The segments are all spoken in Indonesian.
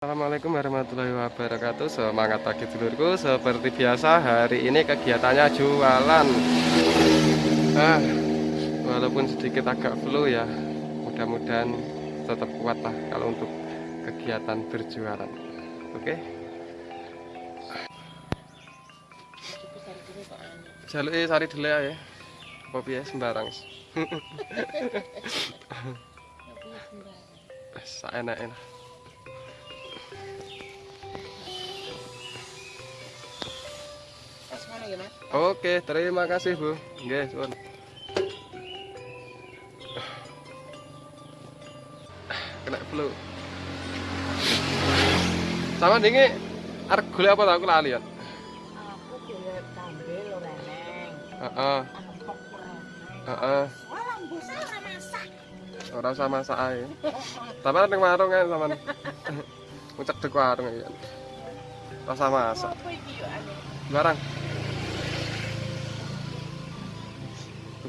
Assalamualaikum warahmatullahi wabarakatuh. Semangat pagi dulurku Seperti biasa hari ini kegiatannya jualan. Ah, Walaupun sedikit agak flu ya. Mudah-mudahan tetap kuat lah Kalau untuk kegiatan berjualan. Oke? Jaluk sari dulu ya Kopi ya sembarang. Enak-enak Oke, terima kasih Bu. Nggih, suwun. Kena flu. Sama dingi arep golek apa ta aku lali ya. Aku golek tambe lho reneng. Heeh, heeh. Ora usah masak ae. Tapi ning warung kan sampean. Ngucedek warung ya. Rasa masak. Ane? Barang.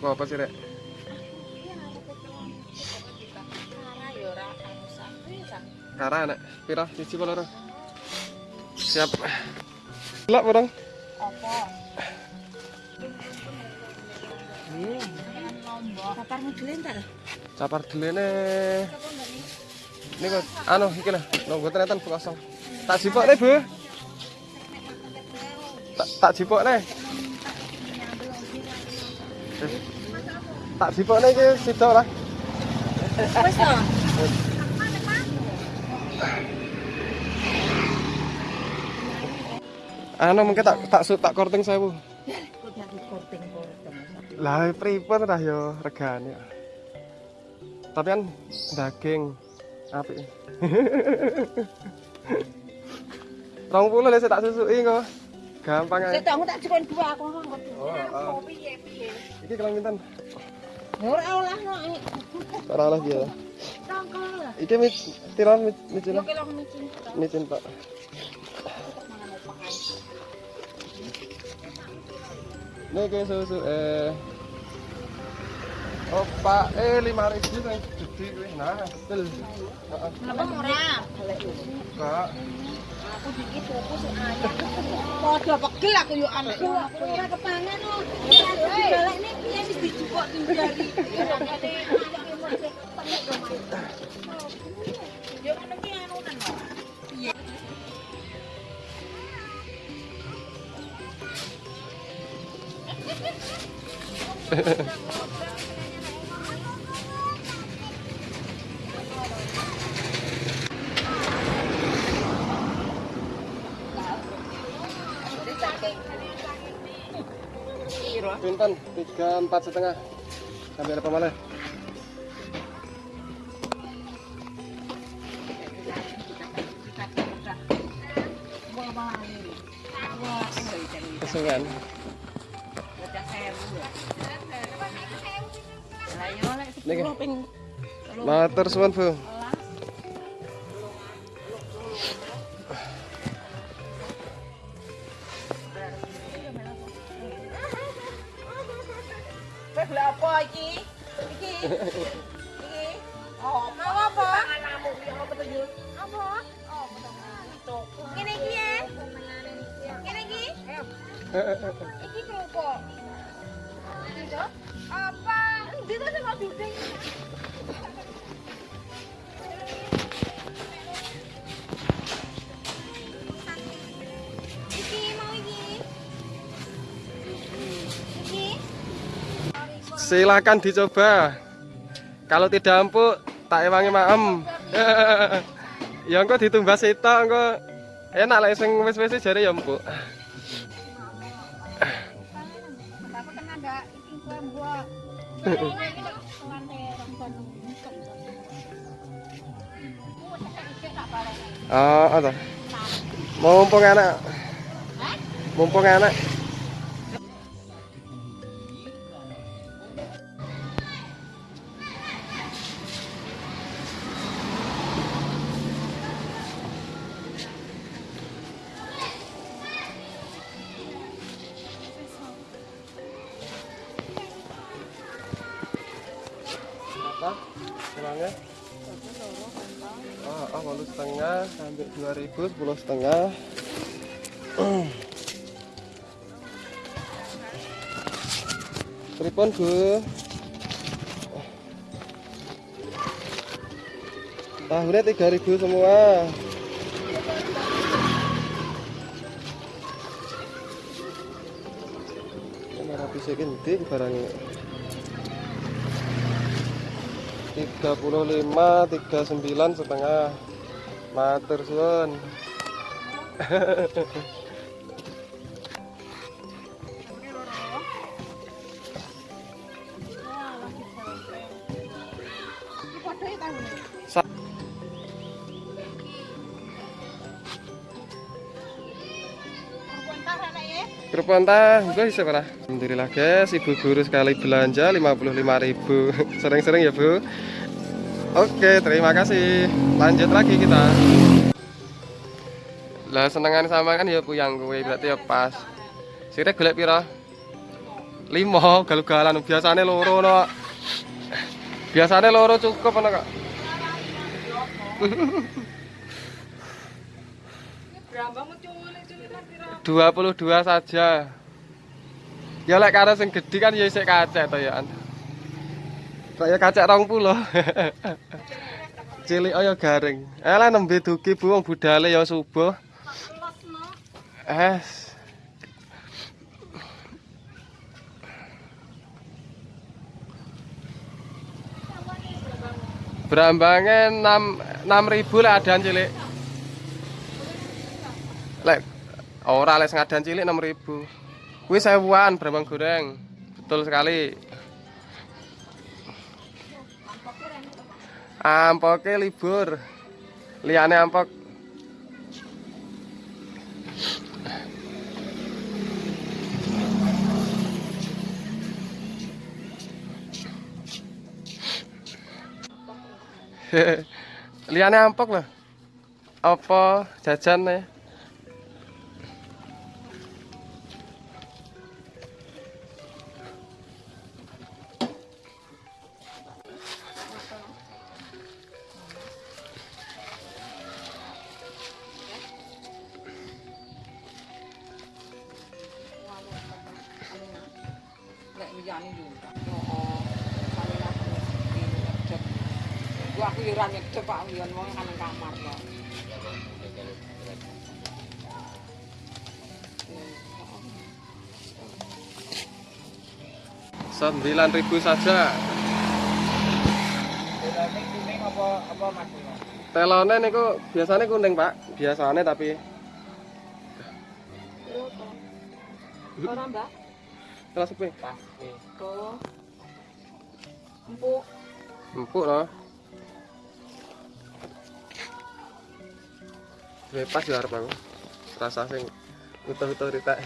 Tuku apa sih, Rek? Iya, kara nek pira siji apa loro? Siap. Delok barang. Apa? Hmm. Kaparmu dhewe entar. Capar delene. Niku anu iki lho mboten enten kosong. Tak jipokne, Bu. Tak tak jipokne. Tak jipokne iki sida lah. Wis to. Anu mungkin tak tak su tak korting saya, korting-korting. Lah pripun dah yo regane. Tapi kan daging apik. Rong puluh lah saya tak susuki kok. Gampang aja. To, aku tak cukon dua aku. Oh, oh. Iki kelang pinten? Ora olahno. Ora oleh dia. Iki mit tiran mit micin. Micin. Pak. Nih susu eh Opa, eh lima ribu yang gede kuwi. Nah, hasil. Heeh. Apa murah? Kak, Aku dikit tuku sik ayam. Padha pegel aku yo anakku. Aku ora kepangan no. Dibalekne piye wis dijupuk tinggari. Yo ngono ki anunan kok. Piye? pinten tiga empat setengah. Sampai apa malah? Kesengan. Matur suwun, Bu. Iki? Iki. Iki. Oh, mau apa? Apa. Ngene iki ya. Ngene iki. Iki kerupuk. Iki to? Apa? Endi to sing kok duding? Silakan dicoba. Kalau tidak empuk, tak ewangi maem. ya engko ditumbas sitok engko enak lek sing wis-wis jare ya empuk. Oh, ada. Mumpung enak. Mumpung enak. Setengah dua ribu sepuluh setengah Pripun Bu? Tahunya 3000 semua. Rapi sekinti barangnya. 35 39 setengah matur suwun? Alhamdulillah guys, ibu guru sekali belanja 55.000 Sering-sering ya bu? Oke, terima kasih Lanjut lagi kita Lah senengan sama kan ya bu yang gue berarti ya pas Sirek golek piro? Limo, galu-galan biasanya loro no Biasanya loro cukup ana menculik culikan pira. 22 saja. Ya lek karo sing gedhi kan ya isih kacek to ya. Kaya kacek 20. Cilik oh ya garing. Eh lah nembe duki Bu wong budale ya subuh. Es. Berambange 6 6000 lek adan cilik. Lek ora lek sing adan cilik 6000. Kuwi sewuan berambang goreng. Betul sekali. Ampoke libur. Liyane ampok Liyane ampok lho. Apa jajan nih? Yo. Heeh. Sampeyan aku nyedep. Gua aku yo ora nyedep Pak Wion wong kan kamar kok. Sembilan ribu saja. Bedane kuning apa apa Mas? Telone niku biasanya kuning pak, biasanya tapi Ora mbak. Pas. Tuh. Empuk. empuk loh. Bebas ya harap aku, rasa sing utuh-utuh rita.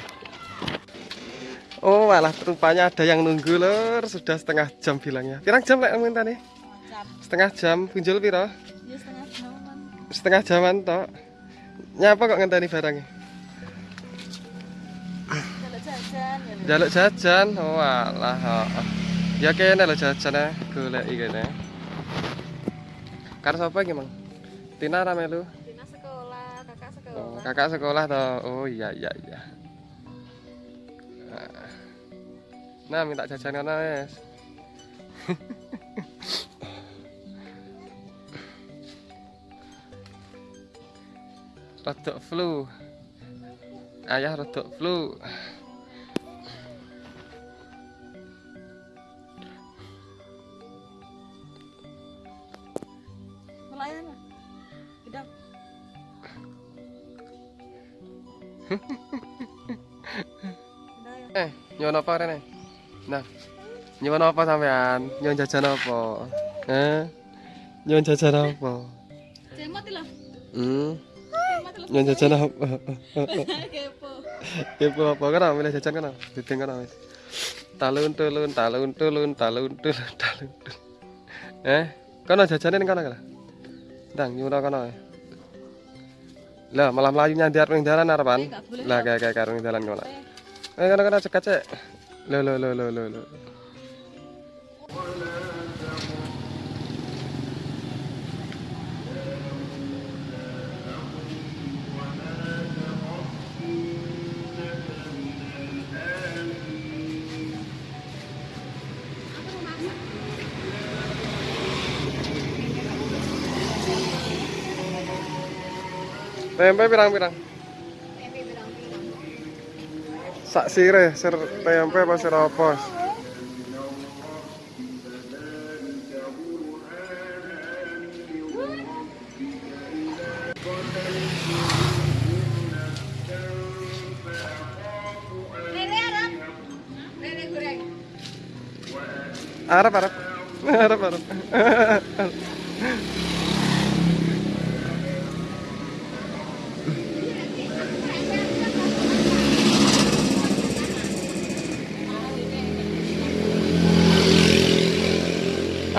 Oh malah rupanya ada yang nunggu lor, sudah setengah jam bilangnya. Pirang jam lek minta nih? Jam. Setengah jam, punjul piro? Ya setengah jaman. Setengah jaman tok. Nyapa kok ngenteni barangnya? Jaluk jajan, oh alah. Oh. Ya kene lho jajane, golek iki kene. Karo sapa iki, Mang? Tina ra melu. Dina sekolah, kakak Oh, sekolah. kakak sekolah toh. Oh iya iya iya. Nah, minta jajan kono wes. Rodok flu. Ayah rodok flu. Ya. Eh, nyono apa rene? Nah. Nyono apa sampean? Nyon jajan apa? Eh? Nyon jajan apa? Cemot lho. Hmm. Nyon jajan apa? Kepo. Kepo apa kan milih jajan kan? Dideng kan wis. Talun tulun talun tulun talun tulun talun. tulun. Eh, kono jajane ning kono kan? Ndang nyuwun kono. Lah malah melayu nyandar ning dalan arepan. Eh, Lah kayak kayak karo ning dalan kono. Eh, Eh kono kono cek cek. Lo lo lo lo lo Tempe pirang-pirang. Tempe. Sak sire, sir tempe apa sir? Lele Arab. Arab Arab. Arab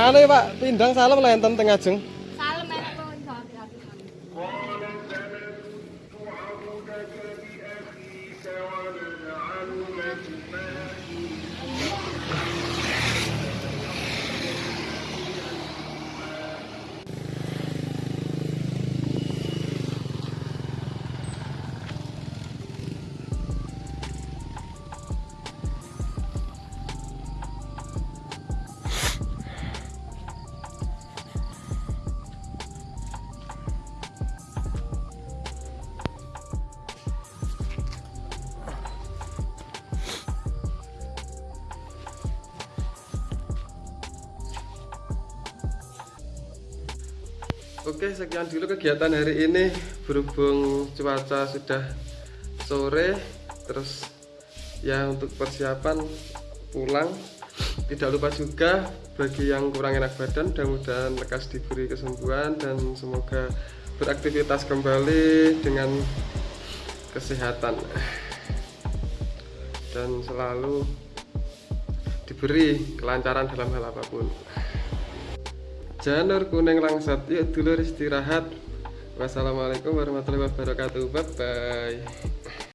Sale Pak, pindang salam lenten teng ajeng. Oke, sekian dulu kegiatan hari ini. Berhubung cuaca sudah sore, terus ya untuk persiapan pulang. Tidak lupa juga bagi yang kurang enak badan, mudah-mudahan lekas diberi kesembuhan dan semoga beraktivitas kembali dengan kesehatan dan selalu diberi kelancaran dalam hal apa pun. Janur kuning langsat, yuk dulur istirahat. Wassalamualaikum warahmatullahi wabarakatuh. Bye bye.